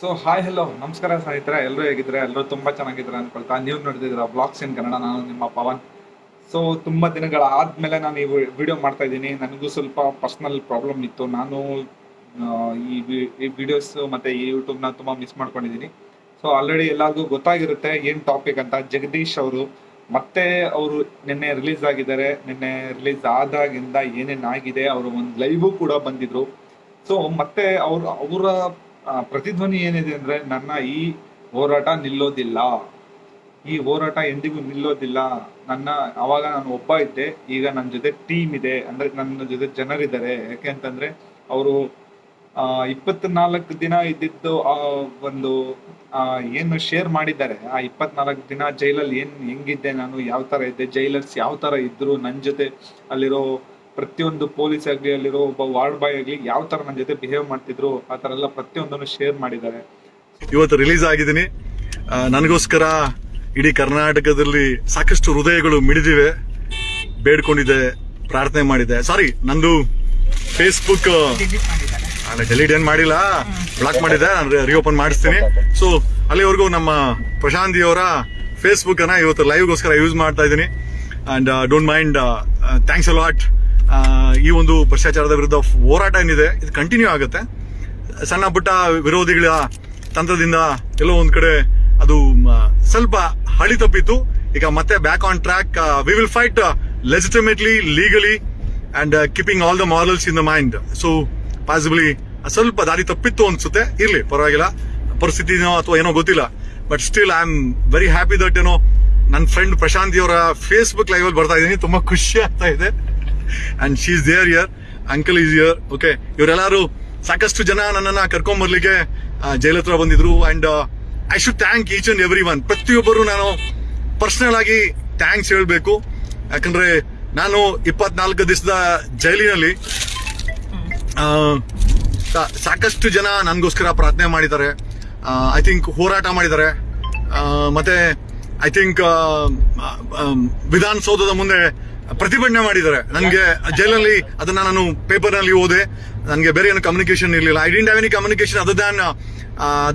So hi hello ನಮಸ್ಕಾರ ಸ್ನೇಹಿತರೆ. ಎಲ್ಲರೂ ಹೇಗಿದ್ರೆ ಎಲ್ಲರೂ ತುಂಬ ಚೆನ್ನಾಗಿದ್ರೆ ಅನ್ಕೊಳ್ತಾ ನೀವು ನೋಡಿದಿರ ಬ್ಲಾಗ್ಸ್ ಇನ್ ಕನ್ನಡ, ನಾನು ನಿಮ್ಮ ಪವನ್. ಸೊ ತುಂಬಾ ದಿನಗಳ ಆದ್ಮೇಲೆ ನಾನು ಈ ವಿಡಿಯೋ ಮಾಡ್ತಾ ಇದ್ದೀನಿ. ನನಗೂ ಸ್ವಲ್ಪ ಪರ್ಸನಲ್ ಪ್ರಾಬ್ಲಮ್ ಇತ್ತು. ನಾನು ಈ ಈ ವಿಡಿಯೋಸ್ ಮತ್ತೆ ಈ ಯೂಟ್ಯೂಬ್ನ ತುಂಬಾ ಮಿಸ್ ಮಾಡ್ಕೊಂಡಿದ್ದೀನಿ. ಸೊ ಆಲ್ರೆಡಿ ಎಲ್ಲರಿಗೂ ಗೊತ್ತಾಗಿರುತ್ತೆ ಏನು ಟಾಪಿಕ್ ಅಂತ. ಜಗದೀಶ್ ಅವರು ಮತ್ತೆ ಅವರು ನಿನ್ನೆ ರಿಲೀಸ್ ಆಗಿದ್ದಾರೆ. ನಿನ್ನೆ ರಿಲೀಸ್ ಆದಾಗಿಂದ ಏನೇನಾಗಿದೆ ಅವರು ಒಂದು ಲೈವು ಕೂಡ ಬಂದಿದ್ರು. ಸೊ ಮತ್ತೆ ಅವ್ರ, ಅವರ ಪ್ರತಿಧ್ವನಿ ಏನಿದೆ ಅಂದ್ರೆ ನನ್ನ ಈ ಹೋರಾಟ ನಿಲ್ಲೋದಿಲ್ಲ. ಈ ಹೋರಾಟ ಎಂದಿಗೂ ನಿಲ್ಲೋದಿಲ್ಲ. ನನ್ನ, ಅವಾಗ ನಾನು ಒಬ್ಬ ಇದ್ದೆ, ಈಗ ನನ್ನ ಜೊತೆ ಟೀಮ್ ಇದೆ. ಅಂದ್ರೆ ನನ್ನ ಜೊತೆ ಜನರಿದ್ದಾರೆ. ಯಾಕೆ ಅಂತಂದ್ರೆ ಅವರು ಇಪ್ಪತ್ನಾಲ್ಕು ದಿನ ಇದ್ದಿದ್ದು ಆ ಒಂದು ಏನು ಶೇರ್ ಮಾಡಿದ್ದಾರೆ. ಆ ಇಪ್ಪತ್ನಾಲ್ಕು ದಿನ ಜೈಲಲ್ಲಿ ಏನ್ ಹೆಂಗಿದ್ದೆ ನಾನು, ಯಾವ ತರ ಇದ್ದೆ ಜೈಲರ್ಸ್ ಯಾವ ತರ ಇದ್ರು ನನ್ನ ಜೊತೆ ಅಲ್ಲಿರೋ ಪ್ರತಿಯೊಂದು ಪೊಲೀಸ್ ಆಗ್ಲಿ ಅಲ್ಲಿರೋ ಒಬ್ಬ ವಾರ್ಡ್ ಬಾಯ್ ಆಗಲಿ ಯಾವ ತರ ನನ್ನ ಜೊತೆ ಬಿಹೇವ್ ಮಾಡ್ತಿದ್ರು, ಆ ತರ ಎಲ್ಲ ಪ್ರತಿಯೊಂದನ್ನು ಶೇರ್ ಮಾಡಿದ್ದಾರೆ. ಇವತ್ತು ರಿಲೀಸ್ ಆಗಿದ್ದೀನಿ. ನನಗೋಸ್ಕರ ಇಡೀ ಕರ್ನಾಟಕದಲ್ಲಿ ಸಾಕಷ್ಟು ಹೃದಯಗಳು ಮಿಡಿದಿವೆ. ಬೇಡ್ಕೊಂಡಿದೆ ಪ್ರಾರ್ಥನೆ ಮಾಡಿದೆ ಸಾರಿ ನಂದು ಫೇಸ್ಬುಕ್ ಡೆಲೀಟ್ ಏನ್ ಮಾಡಿಲ್ಲ. ಬ್ಲಾಕ್ ಮಾಡಿದೆ ನಾನು ರಿಓಪನ್ ಮಾಡಿಸ್ತೀನಿ. ಸೊ ಅಲ್ಲಿವರೆಗೂ ನಮ್ಮ ಪ್ರಶಾಂತಿ ಅವರ ಫೇಸ್ಬುಕ್ ಅನ್ನ ಇವತ್ತು ಲೈವ್ಗೋಸ್ಕರ ಯೂಸ್ ಮಾಡ್ತಾ ಇದ್ದೀನಿ. And don't mind thanks a lot ಈ ಒಂದು ಭ್ರಷ್ಟಾಚಾರದ ವಿರುದ್ಧ ಹೋರಾಟ ಏನಿದೆ, ಇದು ಕಂಟಿನ್ಯೂ ಆಗುತ್ತೆ. ಸಣ್ಣ ಪುಟ್ಟ ವಿರೋಧಿಗಳ ತಂತ್ರದಿಂದ ಎಲ್ಲೋ ಒಂದು ಕಡೆ ಅದು ಸ್ವಲ್ಪ ಹಳಿ ತಪ್ಪಿತ್ತು. ಈಗ ಮತ್ತೆ back on track we will fight legitimately legally and keeping all the morals in the mind so possibly ಸ್ವಲ್ಪ ದಾರಿ ತಪ್ಪಿತ್ತು ಅನ್ಸುತ್ತೆ. ಇರ್ಲಿ, ಪರವಾಗಿಲ್ಲ. ಪರಿಸ್ಥಿತಿನೋ ಅಥವಾ ಏನೋ ಗೊತ್ತಿಲ್ಲ. But still I am very happy that ಏನೋ ನನ್ನ ಫ್ರೆಂಡ್ ಪ್ರಶಾಂತಿ ಅವರ ಫೇಸ್ಬುಕ್ ಲೈವ್ ಅಲ್ಲಿ ಬರ್ತಾ ಇದ್ದೀನಿ. ತುಂಬಾ ಖುಷಿ ಆಗ್ತಾ ಇದೆ. And she is there here uncle is here okay ಇವರೆಲ್ಲರೂ ಸಾಕಷ್ಟು ಜನ ನನ್ನನ್ನು ಕರ್ಕೊಂಡ್ ಬರ್ಲಿಕ್ಕೆ ಹತ್ರ ಬಂದಿದ್ರು. And I should thank each and every one ಪ್ರತಿಯೊಬ್ಬರು ನಾನು ಪರ್ಸನಲ್ ಆಗಿ ಥ್ಯಾಂಕ್ಸ್ ಹೇಳಬೇಕು. ಯಾಕಂದ್ರೆ ನಾನು ಇಪ್ಪತ್ನಾಲ್ಕು ದಿವಸದ ಜೈಲಿನಲ್ಲಿ ಸಾಕಷ್ಟು ಜನ ನನಗೋಸ್ಕರ ಪ್ರಾರ್ಥನೆ ಮಾಡಿದ್ದಾರೆ. ಐ ಥಿಂಕ್ ಹೋರಾಟ ಮಾಡಿದ್ದಾರೆ. ಮತ್ತೆ ಐ ಥಿಂಕ್ ವಿಧಾನಸೌಧದ ಮುಂದೆ ಪ್ರತಿಭಟನೆ ಮಾಡಿದ್ದಾರೆ. ನನಗೆ ಜೈಲಲ್ಲಿ ಅದನ್ನ ನಾನು ಪೇಪರ್ನಲ್ಲಿ ಓದೆ ನನಗೆ ಬೇರೆ ಏನು ಕಮ್ಯುನಿಕೇಶನ್ ಇರಲಿಲ್ಲ. I didn't have any communication other than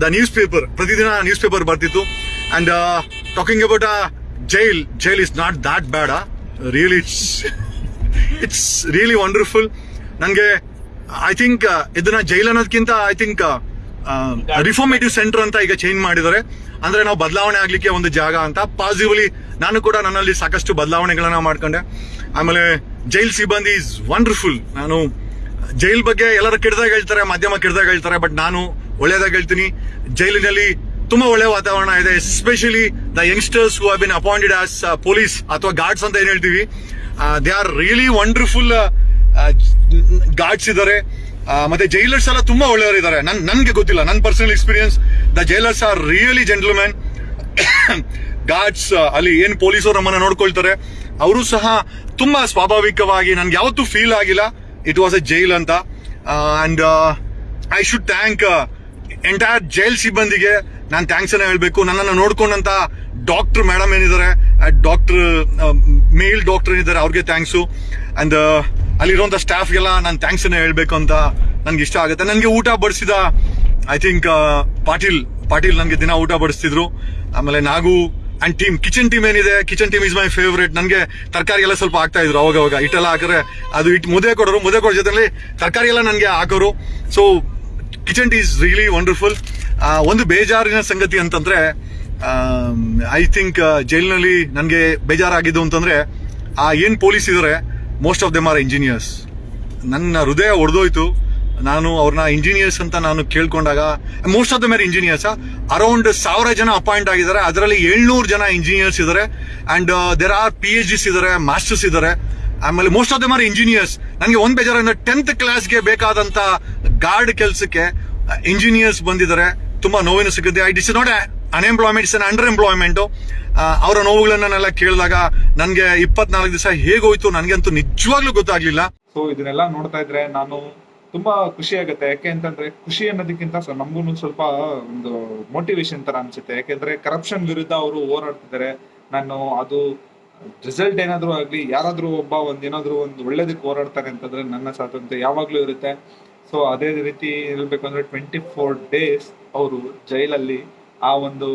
the newspaper ಪ್ರತಿದಿನ ನ್ಯೂಸ್ ಪೇಪರ್ ಬರ್ತಿತ್ತು and talking about a jail jail is not that bad really it's it's really wonderful ನನಗೆ ಐ ಥಿಂಕ್ ಇದನ್ನ ಜೈಲ್ ಅನ್ನೋದಕ್ಕಿಂತ ಐ ಥಿಂಕ್ ರಿಫಾರ್ಮೇಟಿವ್ ಸೆಂಟರ್ ಅಂತ ಈಗ change ಮಾಡಿದರೆ ಅಂದ್ರೆ ನಾವು ಬದಲಾವಣೆ ಆಗ್ಲಿಕ್ಕೆ ಒಂದು ಜಾಗ ಅಂತ. ಪಾಸಿಟಿವ್ಲಿ ನಾನು ಕೂಡ ನನ್ನಲ್ಲಿ ಸಾಕಷ್ಟು ಬದಲಾವಣೆಗಳನ್ನ ಮಾಡ್ಕೊಂಡೆ. ಆಮೇಲೆ ಜೈಲ್ ಸಿಬ್ಬಂದಿ ಇಸ್ ವಂಡರ್ಫುಲ್ ನಾನು ಜೈಲ್ ಬಗ್ಗೆ ಎಲ್ಲರೂ ಕೆಡ್ದಾಗ ಹೇಳ್ತಾರೆ, ಮಾಧ್ಯಮ ಕೆಡ್ದಾಗ ಹೇಳ್ತಾರೆ ಬಟ್ ನಾನು ಒಳ್ಳೇದಾಗ ಹೇಳ್ತೀನಿ. ಜೈಲಿನಲ್ಲಿ ತುಂಬಾ ಒಳ್ಳೆ ವಾತಾವರಣ ಇದೆ especially the youngsters who been appointed as police ಅಥವಾ ಗಾರ್ಡ್ಸ್ ಅಂತ ಏನ್ ಹೇಳ್ತೀವಿ. They are really wonderful guards ಇದ್ದಾರೆ. ಮತ್ತೆ ಜೈಲರ್ಸ್ ಎಲ್ಲ ತುಂಬಾ ಒಳ್ಳೆಯವರು ಇದ್ದಾರೆ ನನ್, ನನ್ಗೆ ಗೊತ್ತಿಲ್ಲ. ನನ್ನ personal experience the jailers are really gentleman guards ಅಲ್ಲಿ ಏನ್ ಪೊಲೀಸರು ನಮ್ಮನ್ನ ನೋಡ್ಕೊಳ್ತಾರೆ, ಅವರು ಸಹ ತುಂಬಾ ಸ್ವಾಭಾವಿಕವಾಗಿ ನನ್ಗೆ ಯಾವತ್ತೂ ಫೀಲ್ ಆಗಿಲ್ಲ. ಇಟ್ ವಾಸ್ ಎ ಜೈಲ್ ಅಂತ. And I should thank entire jail ಸಿಬ್ಬಂದಿಗೆ ನಾನು ಥ್ಯಾಂಕ್ಸ್ ಅನ್ನ ಹೇಳಬೇಕು. ನನ್ನನ್ನು ನೋಡ್ಕೊಂಡಂತ ಡಾಕ್ಟರ್ ಮೇಡಮ್ ಏನಿದ್ದಾರೆ ಡಾಕ್ಟರ್ ಮೇಲ್ ಡಾಕ್ಟರ್ ಏನಿದ್ದಾರೆ, ಅವ್ರಿಗೆ ಥ್ಯಾಂಕ್ಸು ಅಂಡ್ ಅಲ್ಲಿರುವಂತ ಸ್ಟಾಫ್ಗೆಲ್ಲ ನಾನು ಥ್ಯಾಂಕ್ಸ್ ಅನ್ನ ಹೇಳ್ಬೇಕು ಅಂತ ನನ್ಗೆ ಇಷ್ಟ ಆಗುತ್ತೆ. ನನಗೆ ಊಟ ಬಡಿಸಿದ ಐ ಥಿಂಕ್ ಪಾಟೀಲ್ ಪಾಟೀಲ್ ನನಗೆ ದಿನ ಊಟ ಬಡಿಸ್ತಿದ್ರು. ಆಮೇಲೆ Nagu and team kitchen team ಏನಿದೆ kitchen team is my favourite ನನಗೆ ತರಕಾರಿ ಎಲ್ಲ ಸ್ವಲ್ಪ ಹಾಕ್ತಾ ಇದ್ರು ಅವಾಗ ಅವಾಗ. ಹಿಟ್ಟೆಲ್ಲ ಹಾಕಿದ್ರೆ ಅದು ಇಟ್ಟು ಮುದ್ದೆ ಕೊಡೋರು, ಮುದ್ದೆ ಕೊಡೋ ಜೊತೆಲಿ ತರಕಾರಿ ಎಲ್ಲ ನನಗೆ ಹಾಕೋರು. So kitchen team is really wonderful ಒಂದು ಬೇಜಾರಿನ ಸಂಗತಿ ಅಂತಂದ್ರೆ ಐ ಥಿಂಕ್ ಜೈಲಿನಲ್ಲಿ ನನಗೆ ಬೇಜಾರಾಗಿದ್ದು ಅಂತಂದ್ರೆ, ಆ, ಏನ್ ಪೊಲೀಸ್ ಇದಾರೆ most of them are engineers ನನ್ನ ಹೃದಯ ಒಡೆದೋಯ್ತು. ನಾನು ಅವ್ರನ್ನ ಇಂಜಿನಿಯರ್ಸ್ ಅಂತ ನಾನು ಕೇಳ್ಕೊಂಡಾಗ most of the more engineers around ಸಾವಿರ ಜನ ಅಪಾಯಿಂಟ್ ಆಗಿದ್ದಾರೆ. ಅದರಲ್ಲಿ ಏಳ್ನೂರು ಜನ ಇಂಜಿನಿಯರ್ಸ್ ಇದ್ದಾರೆ and there are P H Ds ಇದ್ದಾರೆ ಮಾಸ್ಟರ್ಸ್ ಇದ್ದಾರೆ ಆಮೇಲೆ most of the more engineers ನನಗೆ ಒಂದ್ ಬೇಜಾರಿಂದ ಟೆಂತ್ ಕ್ಲಾಸ್ಗೆ ಬೇಕಾದಂತ ಗಾರ್ಡ್ ಕೆಲಸಕ್ಕೆ ಇಂಜಿನಿಯರ್ಸ್ ಬಂದಿದ್ದಾರೆ. ತುಂಬಾ ನೋವಿನ ಸಿಗುತ್ತೆ. I this not unemployment is underemployment ಅವರ ನೋವುಗಳನ್ನೆಲ್ಲ ಕೇಳಿದಾಗ ನನಗೆ ಇಪ್ಪತ್ನಾಲ್ಕು ದಿವಸ ಹೇಗೋಯ್ತು ನನಗಂತೂ ನಿಜವಾಗ್ಲೂ ಗೊತ್ತಾಗ್ಲಿಲ್ಲ. ಸೊ ಇದನ್ನೆಲ್ಲ ನೋಡ್ತಾ ಇದ್ರೆ ನಾನು ತುಂಬಾ ಖುಷಿ ಆಗುತ್ತೆ. ಯಾಕೆ ಅಂತಂದ್ರೆ ಖುಷಿ ಅನ್ನೋದಕ್ಕಿಂತ ನಮ್ಗೂ ಸ್ವಲ್ಪ ಒಂದು ಮೋಟಿವೇಶನ್ ತರ ಅನ್ಸುತ್ತೆ. ಯಾಕೆಂದ್ರೆ ಕರಪ್ಷನ್ ವಿರುದ್ಧ ಅವರು ಹೋರಾಡ್ತಿದ್ದಾರೆ. ನಾನು ಅದು ರಿಸಲ್ಟ್ ಏನಾದ್ರೂ ಆಗ್ಲಿ, ಯಾರಾದ್ರೂ ಒಬ್ಬ ಒಂದ್ ಏನಾದ್ರೂ ಒಂದು ಒಳ್ಳೇದಕ್ಕೆ ಹೋರಾಡ್ತಾರೆ ಅಂತಂದ್ರೆ ನನ್ನ ಸ್ವಾತಂತ್ರ್ಯ ಯಾವಾಗ್ಲೂ ಇರುತ್ತೆ. ಸೊ ಅದೇ ರೀತಿ ಹೇಳ್ಬೇಕಂದ್ರೆ ಟ್ವೆಂಟಿ ಫೋರ್ ಡೇಸ್ ಅವರು ಜೈಲಲ್ಲಿ ಆ ಒಂದು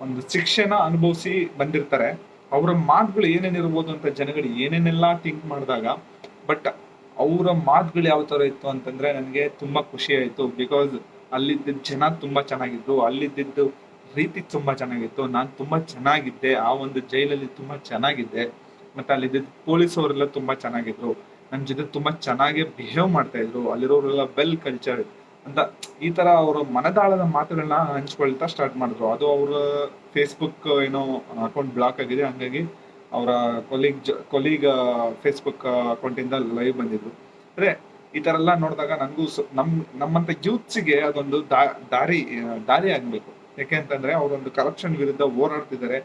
ಒಂದು ಶಿಕ್ಷೆನ ಅನುಭವಿಸಿ ಬಂದಿರ್ತಾರೆ. ಅವರ ಮಾತುಗಳು ಏನೇನಿರ್ಬೋದು ಅಂತ ಜನಗಳು ಏನೇನೆಲ್ಲ ಥಿಂಕ್ ಮಾಡಿದಾಗ ಬಟ್ ಅವರ ಮಾತುಗಳು ಯಾವ ಥರ ಇತ್ತು ಅಂತಂದ್ರೆ ನನಗೆ ತುಂಬಾ ಖುಷಿ ಆಯಿತು. ಬಿಕಾಸ್ ಅಲ್ಲಿದ್ದ ಜನ ತುಂಬಾ ಚೆನ್ನಾಗಿದ್ರು. ಅಲ್ಲಿದ್ದಿದ್ದು ರೀತಿ ತುಂಬಾ ಚೆನ್ನಾಗಿತ್ತು. ನಾನು ತುಂಬಾ ಚೆನ್ನಾಗಿದ್ದೆ. ಆ ಒಂದು ಜೈಲಲ್ಲಿ ತುಂಬಾ ಚೆನ್ನಾಗಿದ್ದೆ. ಮತ್ತೆ ಅಲ್ಲಿದ್ದ ಪೊಲೀಸ್ ತುಂಬ ತುಂಬಾ ಚೆನ್ನಾಗಿದ್ರು. ನನ್ನ ಜೊತೆ ತುಂಬಾ ಚೆನ್ನಾಗಿ ಬಿಹೇವ್ ಮಾಡ್ತಾ ಇದ್ರು. ಅಲ್ಲಿರೋರೆಲ್ಲ ವೆಲ್ ಕಲ್ಚರ್ ಅಂತ ಈ ತರ ಅವರು ಮನದಾಳದ ಮಾತುಗಳನ್ನ ಹಂಚ್ಕೊಳ್ತಾ ಸ್ಟಾರ್ಟ್ ಮಾಡಿದ್ರು. ಅದು ಅವರ ಫೇಸ್ಬುಕ್ ಏನೋ ಅಕೌಂಟ್ ಬ್ಲಾಕ್ ಆಗಿದೆ. ಹಂಗಾಗಿ ಅವರ ಕೊಲೀಗ್ ಕೊಲೀಗ್ ಫೇಸ್ಬುಕ್ ಅಕೌಂಟ್ ಇಂದ ಲೈವ್ ಬಂದಿದ್ರು. ಅಂದ್ರೆ ಈ ತರ ಎಲ್ಲ ನೋಡಿದಾಗ ನನಗೂ ನಮ್, ನಮ್ಮಂತ ಯೂತ್ಸ್ಗೆ ಅದೊಂದು ದಾರಿ ದಾರಿ ಆಗ್ಬೇಕು. ಯಾಕೆ ಅಂತಂದ್ರೆ ಅವರೊಂದು ಕರಪ್ಷನ್ ವಿರುದ್ಧ ಹೋರಾಡ್ತಿದ್ದಾರೆ.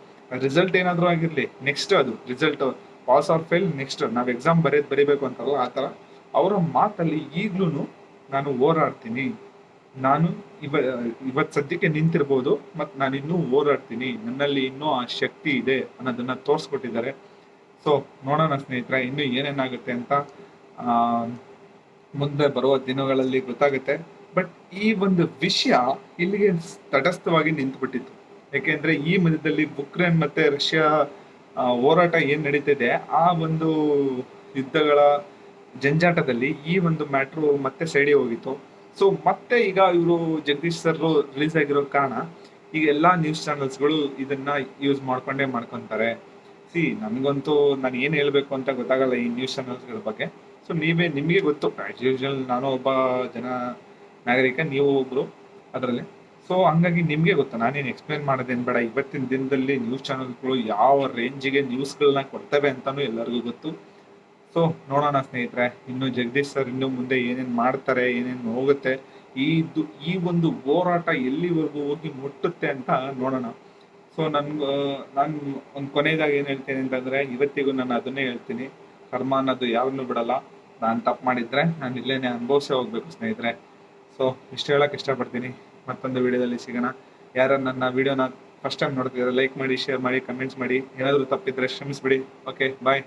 ರಿಸಲ್ಟ್ ಏನಾದರೂ ಆಗಿರ್ಲಿ ನೆಕ್ಸ್ಟ್ ಅದು. Result pass or fail next ನಾವು ಎಕ್ಸಾಮ್ ಬರೆಯೋದು ಬರೀಬೇಕು ಅಂತಾರಲ್ಲ, ಆ ಥರ ಅವರ ಮಾತಲ್ಲಿ ಈಗ್ಲೂ ನಾನು ಹೋರಾಡ್ತೀನಿ ನಾನು ಇವ, ಇವತ್ ಸದ್ಯಕ್ಕೆ ನಿಂತಿರ್ಬೋದು ಮತ್ತು ನಾನು ಇನ್ನೂ ಹೋರಾಡ್ತೀನಿ ನನ್ನಲ್ಲಿ ಇನ್ನೂ ಆ ಶಕ್ತಿ ಇದೆ ಅನ್ನೋದನ್ನ ತೋರಿಸ್ಕೊಟ್ಟಿದ್ದಾರೆ. ಸೊ ನೋಡೋಣ ಸ್ನೇಹಿತರೆ, ಇನ್ನು ಏನೇನಾಗುತ್ತೆ ಅಂತ ಮುಂದೆ ಬರುವ ದಿನಗಳಲ್ಲಿ ಗೊತ್ತಾಗುತ್ತೆ. ಬಟ್ ಈ ಒಂದು ವಿಷಯ ಇಲ್ಲಿಗೆ ತಟಸ್ಥವಾಗಿ ನಿಂತುಬಿಟ್ಟಿತ್ತು. ಯಾಕೆಂದ್ರೆ ಈ ಮಧ್ಯದಲ್ಲಿ ಉಕ್ರೇನ್ ಮತ್ತೆ ರಷ್ಯಾ ಹೋರಾಟ ಏನ್ ನಡೀತಿದೆ, ಆ ಒಂದು ಯುದ್ಧಗಳ ಜಂಜಾಟದಲ್ಲಿ ಈ ಒಂದು ಮ್ಯಾಟ್ರು ಮತ್ತೆ ಸೈಡಿ ಹೋಗಿತ್ತು. ಸೊ ಮತ್ತೆ ಈಗ ಇವರು ಜಗದೀಶ್ ಸರ್ ರಿಲೀಸ್ ಆಗಿರೋ ಕಾರಣ ಈಗ ಎಲ್ಲಾ ನ್ಯೂಸ್ ಚಾನೆಲ್ಸ್ಗಳು ಇದನ್ನ ಯೂಸ್ ಮಾಡ್ಕೊಂಡೇ ಮಾಡ್ಕೊಂತಾರೆ. ಸಿ ನನಗಂತೂ ನಾನು ಏನು ಹೇಳಬೇಕು ಅಂತ ಗೊತ್ತಾಗಲ್ಲ ಈ ನ್ಯೂಸ್ ಚಾನೆಲ್ಸ್ಗಳ ಬಗ್ಗೆ. ಸೊ ನೀವೇ, ನಿಮಗೆ ಗೊತ್ತು. ಆಸ್ ಯೂಶಲ್ ನಾನು ಒಬ್ಬ ಜನ ನಾಗರಿಕ, ನೀವು ಒಬ್ಬರು ಅದರಲ್ಲಿ. ಸೊ ಹಂಗಾಗಿ ನಿಮಗೆ ಗೊತ್ತು. ನಾನೇನು ಎಕ್ಸ್ಪ್ಲೇನ್ ಮಾಡೋದೇನು ಬೇಡ. ಇವತ್ತಿನ ದಿನದಲ್ಲಿ ನ್ಯೂಸ್ ಚಾನೆಲ್ಗಳು ಯಾವ ರೇಂಜಿಗೆ ನ್ಯೂಸ್ಗಳನ್ನ ಕೊಡ್ತವೆ ಅಂತಲೂ ಎಲ್ಲರಿಗೂ ಗೊತ್ತು. ಸೊ ನೋಡೋಣ ಸ್ನೇಹಿತರೆ, ಇನ್ನು ಜಗದೀಶ್ ಸರ್ ಇನ್ನು ಮುಂದೆ ಏನೇನು ಮಾಡ್ತಾರೆ, ಏನೇನು ಹೋಗುತ್ತೆ, ಈ ಈ ಒಂದು ಹೋರಾಟ ಎಲ್ಲಿವರೆಗೂ ಹೋಗಿ ಮುಟ್ಟುತ್ತೆ ಅಂತ ನೋಡೋಣ. ಸೊ ನನ್ ನಾನು ಒಂದು ಕೊನೆಯದಾಗಿ ಏನು ಹೇಳ್ತೀನಿ ಅಂತಂದ್ರೆ, ಇವತ್ತಿಗೂ ನಾನು ಅದನ್ನೇ ಹೇಳ್ತೀನಿ. ಕರ್ಮ ಅನ್ನೋದು ಯಾರನ್ನೂ ಬಿಡಲ್ಲ. ನಾನು ತಪ್ಪು ಮಾಡಿದ್ರೆ ನಾನು ಇಲ್ಲೇನೆ ಅನುಭವಿಸೇ ಹೋಗ್ಬೇಕು ಸ್ನೇಹಿತರೆ. ಸೊ ಇಷ್ಟು ಹೇಳಕ್ ಇಷ್ಟಪಡ್ತೀನಿ. ಮತ್ತೊಂದು ವಿಡಿಯೋದಲ್ಲಿ ಸಿಗೋಣ. ಯಾರು ನನ್ನ ವಿಡಿಯೋನ ಫಸ್ಟ್ ಟೈಮ್ ನೋಡ್ತಿದ್ರೆ ಲೈಕ್ ಮಾಡಿ ಶೇರ್ ಮಾಡಿ ಕಮೆಂಟ್ಸ್ ಮಾಡಿ. ಏನಾದರೂ ತಪ್ಪಿದ್ರೆ ಶ್ರಮಿಸ್ಬಿಡಿ ಓಕೆ ಬಾಯ್